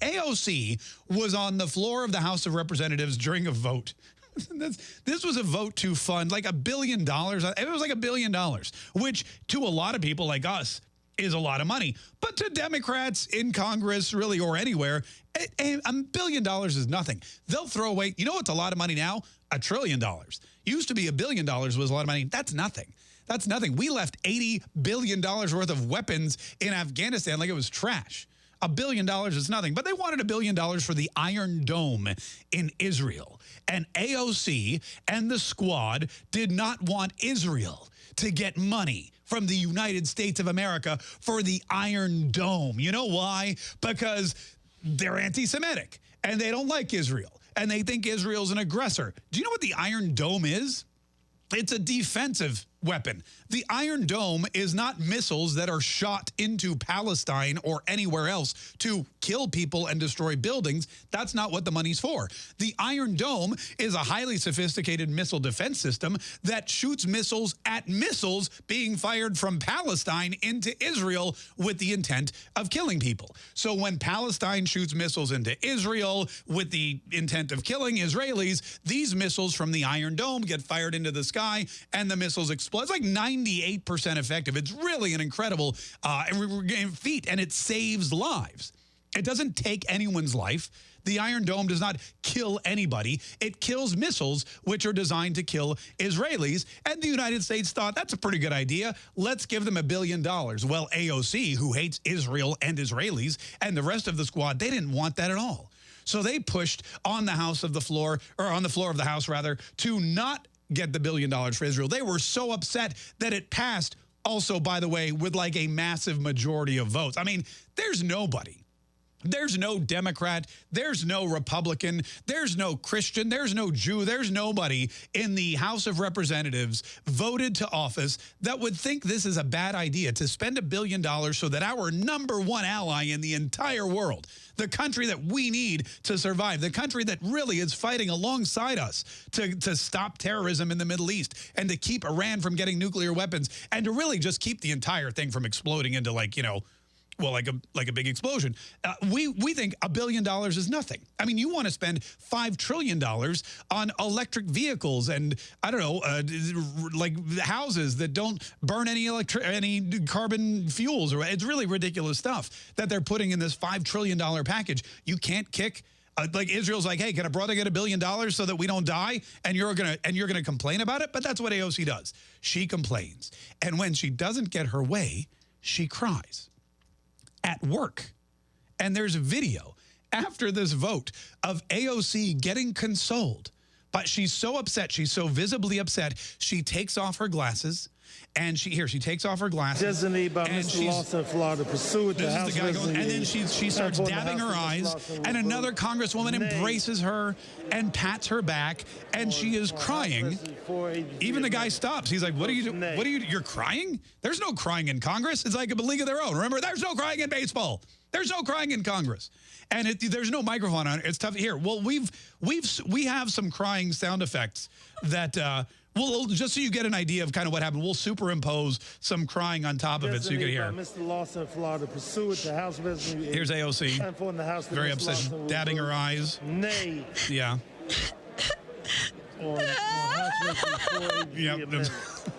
AOC was on the floor of the House of Representatives during a vote. this, this was a vote to fund like a billion dollars. It was like a billion dollars, which to a lot of people like us is a lot of money. But to Democrats in Congress, really, or anywhere, a, a billion dollars is nothing. They'll throw away, you know what's a lot of money now? A trillion dollars. Used to be a billion dollars was a lot of money. That's nothing. That's nothing. We left $80 billion worth of weapons in Afghanistan like it was trash. A billion dollars is nothing, but they wanted a billion dollars for the Iron Dome in Israel. And AOC and the squad did not want Israel to get money from the United States of America for the Iron Dome. You know why? Because they're anti-Semitic and they don't like Israel and they think Israel's an aggressor. Do you know what the Iron Dome is? It's a defensive weapon. The Iron Dome is not missiles that are shot into Palestine or anywhere else to kill people and destroy buildings. That's not what the money's for. The Iron Dome is a highly sophisticated missile defense system that shoots missiles at missiles being fired from Palestine into Israel with the intent of killing people. So when Palestine shoots missiles into Israel with the intent of killing Israelis, these missiles from the Iron Dome get fired into the sky and the missiles explode explode. It's like 98% effective. It's really an incredible uh, feat, and it saves lives. It doesn't take anyone's life. The Iron Dome does not kill anybody. It kills missiles, which are designed to kill Israelis. And the United States thought, that's a pretty good idea. Let's give them a billion dollars. Well, AOC, who hates Israel and Israelis, and the rest of the squad, they didn't want that at all. So they pushed on the House of the floor, or on the floor of the House, rather, to not get the billion dollars for Israel. They were so upset that it passed also, by the way, with like a massive majority of votes. I mean, there's nobody there's no Democrat, there's no Republican, there's no Christian, there's no Jew, there's nobody in the House of Representatives voted to office that would think this is a bad idea to spend a billion dollars so that our number one ally in the entire world, the country that we need to survive, the country that really is fighting alongside us to, to stop terrorism in the Middle East and to keep Iran from getting nuclear weapons and to really just keep the entire thing from exploding into like, you know, well, like a like a big explosion. Uh, we we think a billion dollars is nothing. I mean, you want to spend five trillion dollars on electric vehicles and I don't know, uh, like houses that don't burn any electric any carbon fuels, or it's really ridiculous stuff that they're putting in this five trillion dollar package. You can't kick. Uh, like Israel's like, hey, can a brother get a billion dollars so that we don't die? And you're gonna and you're gonna complain about it. But that's what AOC does. She complains, and when she doesn't get her way, she cries at work. And there's a video after this vote of AOC getting consoled. But she's so upset. She's so visibly upset. She takes off her glasses. And she here, she takes off her glasses. Designee by Mr. Lawson, Florida, pursue the House the going, And then she, she starts dabbing her eyes, and another congresswoman embraces her and pats her back, and she is crying. Even the guy stops. He's like, what are you, doing? what are you, you're crying? There's no crying in Congress. It's like a league of their own. Remember, there's no crying in baseball. There's no crying in Congress. And it, there's no microphone on it. It's tough. Here, well, we've, we've, we have some crying sound effects that, uh, well, just so you get an idea of kind of what happened, we'll superimpose some crying on top of it so you can hear. Mr. Lawson, Florida, pursuant to House Resolution. Here's AOC. the House Very upset, dabbing her eyes. Nay. Yeah. on, on yep.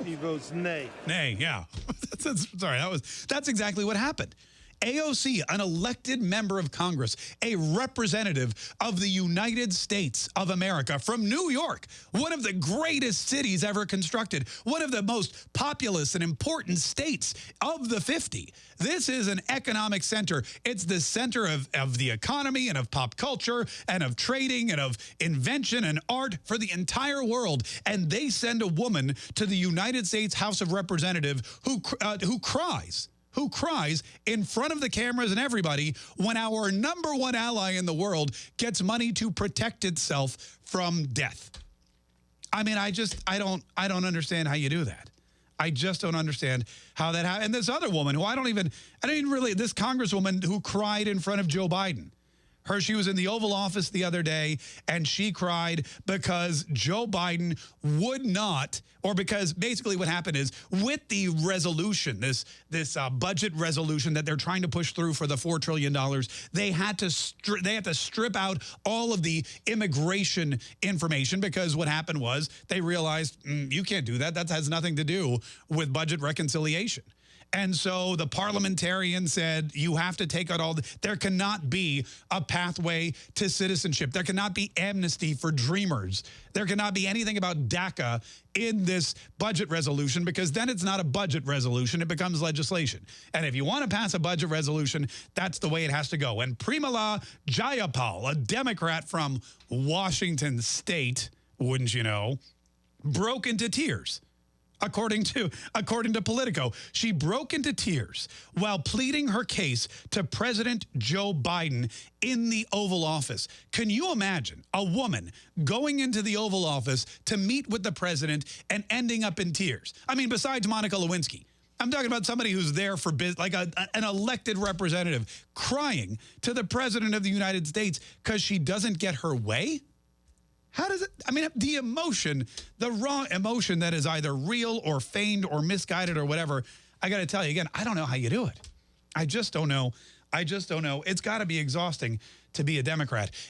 he votes nay. Nay, yeah. that's, that's, sorry, that was that's exactly what happened. AOC, an elected member of Congress, a representative of the United States of America from New York, one of the greatest cities ever constructed, one of the most populous and important states of the 50. This is an economic center. It's the center of, of the economy and of pop culture and of trading and of invention and art for the entire world. And they send a woman to the United States House of Representatives who, uh, who cries who cries in front of the cameras and everybody when our number one ally in the world gets money to protect itself from death. I mean, I just, I don't, I don't understand how you do that. I just don't understand how that happened. And this other woman who I don't even, I don't even really, this congresswoman who cried in front of Joe Biden Her, she was in the Oval Office the other day and she cried because Joe Biden would not, or because basically what happened is with the resolution, this this uh, budget resolution that they're trying to push through for the four trillion dollars, they had to they had to strip out all of the immigration information because what happened was they realized mm, you can't do that. That has nothing to do with budget reconciliation. And so the parliamentarian said, you have to take out all, the, there cannot be a pathway to citizenship. There cannot be amnesty for dreamers. There cannot be anything about DACA in this budget resolution because then it's not a budget resolution, it becomes legislation. And if you want to pass a budget resolution, that's the way it has to go. And Pramila Jayapal, a Democrat from Washington State, wouldn't you know, broke into tears according to according to Politico. She broke into tears while pleading her case to President Joe Biden in the Oval Office. Can you imagine a woman going into the Oval Office to meet with the president and ending up in tears? I mean, besides Monica Lewinsky. I'm talking about somebody who's there for business, like a, an elected representative crying to the president of the United States because she doesn't get her way. How does it, I mean, the emotion, the raw emotion that is either real or feigned or misguided or whatever, I got to tell you again, I don't know how you do it. I just don't know. I just don't know. It's got to be exhausting to be a Democrat.